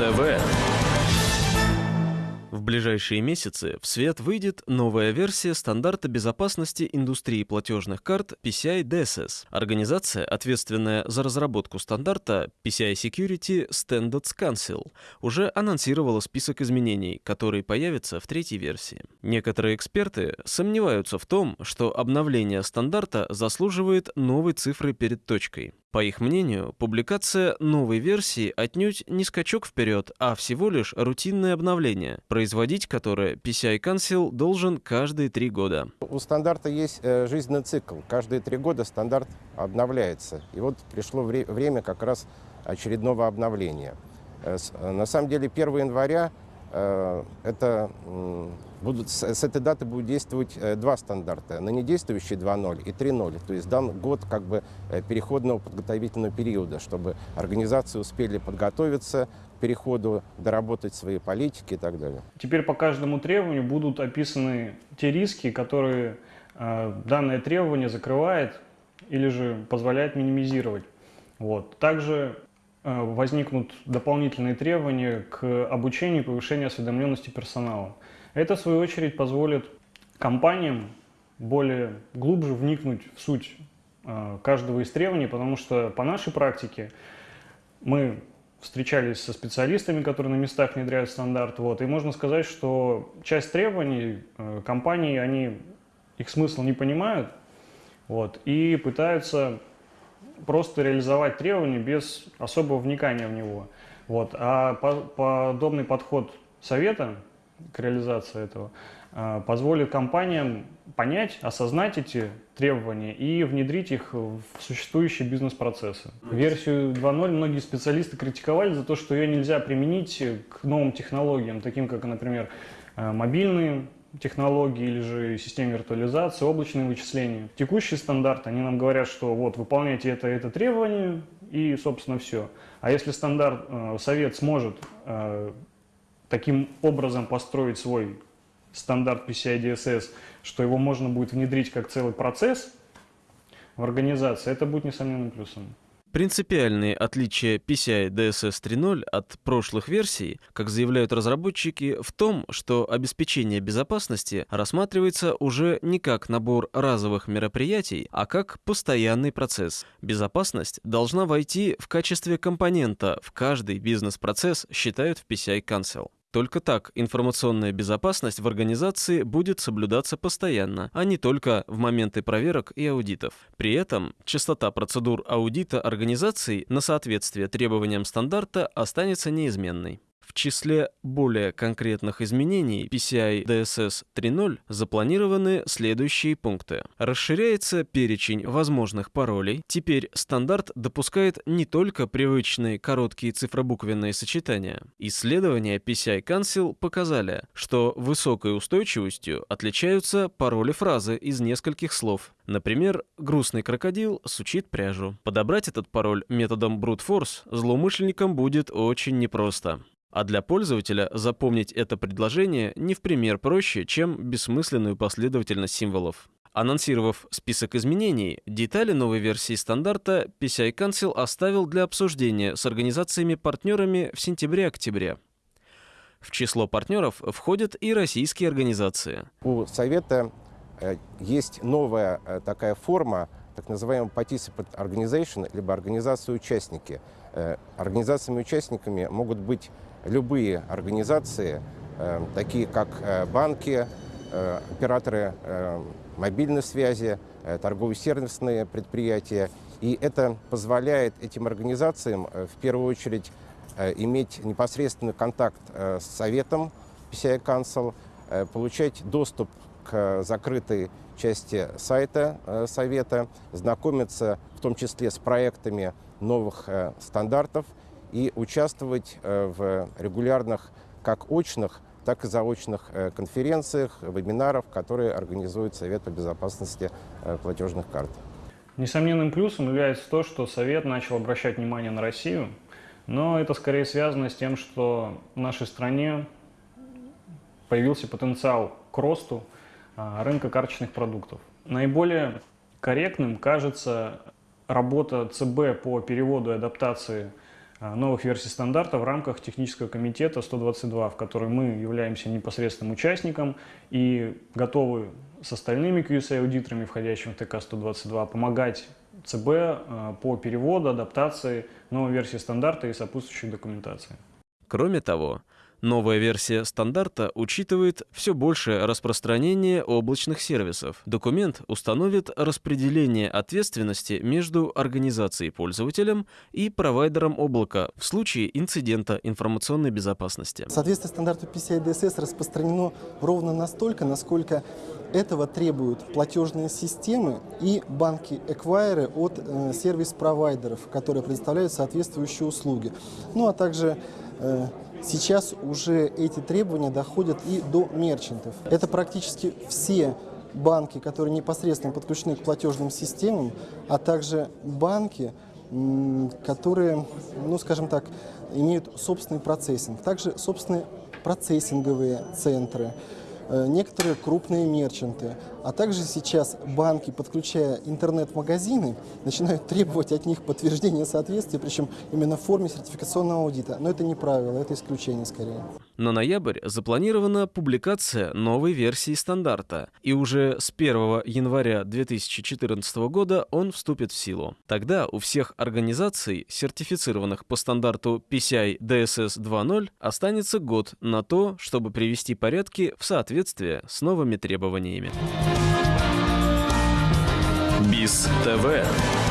ТВ. В ближайшие месяцы в свет выйдет новая версия стандарта безопасности индустрии платежных карт PCI DSS. Организация, ответственная за разработку стандарта PCI Security Standards Council, уже анонсировала список изменений, которые появятся в третьей версии. Некоторые эксперты сомневаются в том, что обновление стандарта заслуживает новой цифры перед точкой. По их мнению, публикация новой версии отнюдь не скачок вперед, а всего лишь рутинное обновление, производить которое PCI Council должен каждые три года. У стандарта есть э, жизненный цикл. Каждые три года стандарт обновляется. И вот пришло вре время как раз очередного обновления. Э, э, на самом деле 1 января это будут, с этой даты будут действовать э, два стандарта. Ныне действующие 2.0 и 3.0. То есть дан год как бы э, переходного подготовительного периода, чтобы организации успели подготовиться к переходу, доработать свои политики и так далее. Теперь по каждому требованию будут описаны те риски, которые э, данное требование закрывает или же позволяет минимизировать. Вот. Также э, возникнут дополнительные требования к обучению и повышению осведомленности персонала. Это, в свою очередь, позволит компаниям более глубже вникнуть в суть э, каждого из требований, потому что по нашей практике мы встречались со специалистами, которые на местах внедряют стандарт, вот, и можно сказать, что часть требований э, компании, они их смысл не понимают, вот, и пытаются просто реализовать требования без особого вникания в него. Вот. А по подобный подход совета к реализации этого, а, позволит компаниям понять, осознать эти требования и внедрить их в существующие бизнес-процессы. Версию 2.0 многие специалисты критиковали за то, что ее нельзя применить к новым технологиям, таким как, например, а, мобильные технологии или же системы виртуализации, облачные вычисления. Текущий стандарт, они нам говорят, что вот выполняйте это, это требование и, собственно, все. А если стандарт, а, совет сможет таким образом построить свой стандарт PCI DSS, что его можно будет внедрить как целый процесс в организации, это будет несомненным плюсом. Принципиальные отличия PCI DSS 3.0 от прошлых версий, как заявляют разработчики, в том, что обеспечение безопасности рассматривается уже не как набор разовых мероприятий, а как постоянный процесс. Безопасность должна войти в качестве компонента в каждый бизнес-процесс, считают в PCI Council. Только так информационная безопасность в организации будет соблюдаться постоянно, а не только в моменты проверок и аудитов. При этом частота процедур аудита организаций на соответствие требованиям стандарта останется неизменной. В числе более конкретных изменений PCI DSS 3.0 запланированы следующие пункты. Расширяется перечень возможных паролей. Теперь стандарт допускает не только привычные короткие цифробуквенные сочетания. Исследования PCI Council показали, что высокой устойчивостью отличаются пароли фразы из нескольких слов. Например, грустный крокодил сучит пряжу. Подобрать этот пароль методом brute force злоумышленникам будет очень непросто. А для пользователя запомнить это предложение не в пример проще, чем бессмысленную последовательность символов. Анонсировав список изменений, детали новой версии стандарта PCI Council оставил для обсуждения с организациями-партнерами в сентябре-октябре. В число партнеров входят и российские организации. У Совета э, есть новая э, такая форма, так называемая participant organization, либо организации-участники. Э, организациями-участниками могут быть любые организации, э, такие как э, банки, э, операторы мобильной связи, торгово-сервисные предприятия. И это позволяет этим организациям в первую очередь иметь непосредственный контакт с советом PCI Council, получать доступ к закрытой части сайта совета, знакомиться в том числе с проектами новых стандартов – и участвовать э, в регулярных как очных, так и заочных э, конференциях, вебинарах, которые организует Совет по безопасности э, платежных карт. Несомненным плюсом является то, что Совет начал обращать внимание на Россию, но это скорее связано с тем, что в нашей стране появился потенциал к росту а, рынка карточных продуктов. Наиболее корректным кажется работа ЦБ по переводу и адаптации новых версий стандарта в рамках технического комитета 122, в который мы являемся непосредственным участником и готовы с остальными QSA-аудиторами, входящими в ТК-122, помогать ЦБ э, по переводу, адаптации новой версии стандарта и сопутствующей документации. Кроме того, Новая версия стандарта учитывает все большее распространение облачных сервисов. Документ установит распределение ответственности между организацией пользователем и провайдером облака в случае инцидента информационной безопасности. Соответствие стандарту PCI DSS распространено ровно настолько, насколько этого требуют платежные системы и банки-эквайеры от э, сервис-провайдеров, которые предоставляют соответствующие услуги. Ну а также э, Сейчас уже эти требования доходят и до мерчантов. Это практически все банки, которые непосредственно подключены к платежным системам, а также банки, которые, ну скажем так, имеют собственный процессинг. Также собственные процессинговые центры, некоторые крупные мерчанты, а также сейчас банки, подключая интернет-магазины, начинают требовать от них подтверждения соответствия, причем именно в форме сертификационного аудита. Но это не правило, это исключение скорее. На ноябрь запланирована публикация новой версии стандарта, и уже с 1 января 2014 года он вступит в силу. Тогда у всех организаций, сертифицированных по стандарту PCI DSS 2.0, останется год на то, чтобы привести порядки в соответствие с новыми требованиями. БИС ТВ